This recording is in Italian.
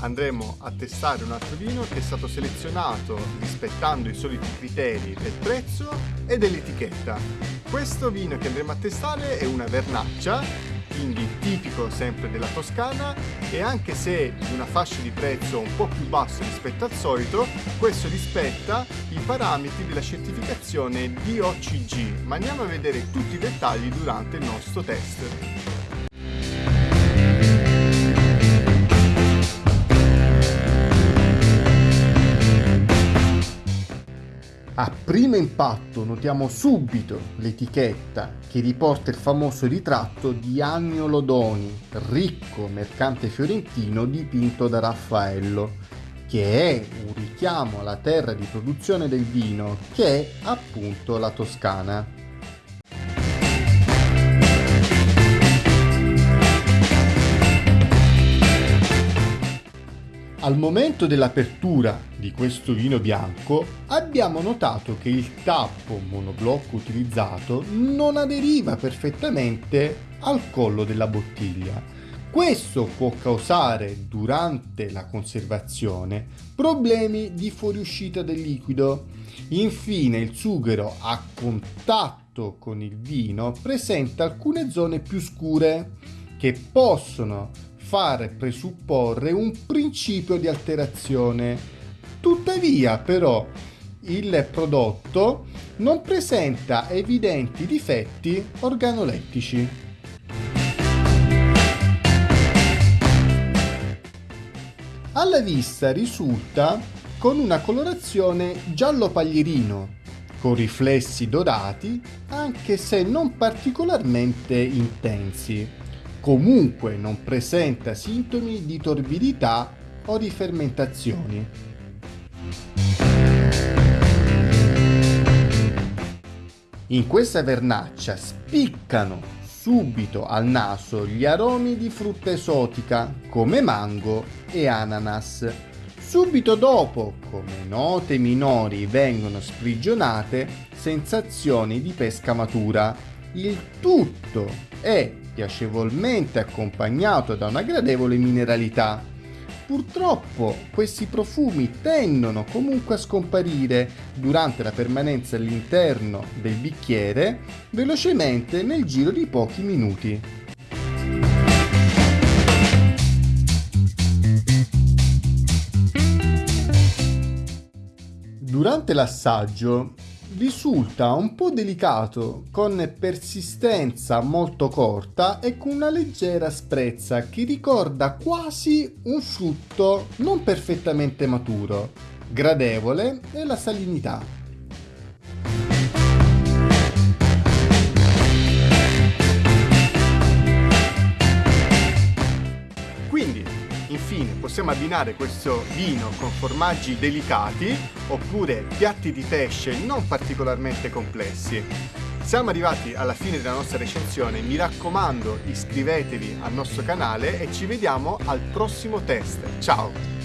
andremo a testare un altro vino che è stato selezionato rispettando i soliti criteri del prezzo e dell'etichetta. Questo vino che andremo a testare è una vernaccia quindi tipico sempre della Toscana e anche se di una fascia di prezzo un po' più basso rispetto al solito, questo rispetta i parametri della certificazione DOCG, ma andiamo a vedere tutti i dettagli durante il nostro test. Primo impatto notiamo subito l'etichetta che riporta il famoso ritratto di Annio Lodoni, ricco mercante fiorentino dipinto da Raffaello, che è un richiamo alla terra di produzione del vino, che è appunto la Toscana. Al momento dell'apertura di questo vino bianco abbiamo notato che il tappo monoblocco utilizzato non aderiva perfettamente al collo della bottiglia. Questo può causare durante la conservazione problemi di fuoriuscita del liquido. Infine il sughero a contatto con il vino presenta alcune zone più scure che possono far presupporre un principio di alterazione. Tuttavia, però, il prodotto non presenta evidenti difetti organolettici. Alla vista risulta con una colorazione giallo paglierino, con riflessi dorati anche se non particolarmente intensi comunque non presenta sintomi di torbidità o di fermentazioni. In questa vernaccia spiccano subito al naso gli aromi di frutta esotica come mango e ananas. Subito dopo, come note minori vengono sprigionate sensazioni di pesca matura. Il tutto è piacevolmente accompagnato da una gradevole mineralità. Purtroppo questi profumi tendono comunque a scomparire durante la permanenza all'interno del bicchiere velocemente nel giro di pochi minuti. Durante l'assaggio risulta un po' delicato, con persistenza molto corta e con una leggera sprezza che ricorda quasi un frutto non perfettamente maturo. Gradevole è la salinità. Possiamo abbinare questo vino con formaggi delicati oppure piatti di pesce non particolarmente complessi. Siamo arrivati alla fine della nostra recensione, mi raccomando iscrivetevi al nostro canale e ci vediamo al prossimo test. Ciao!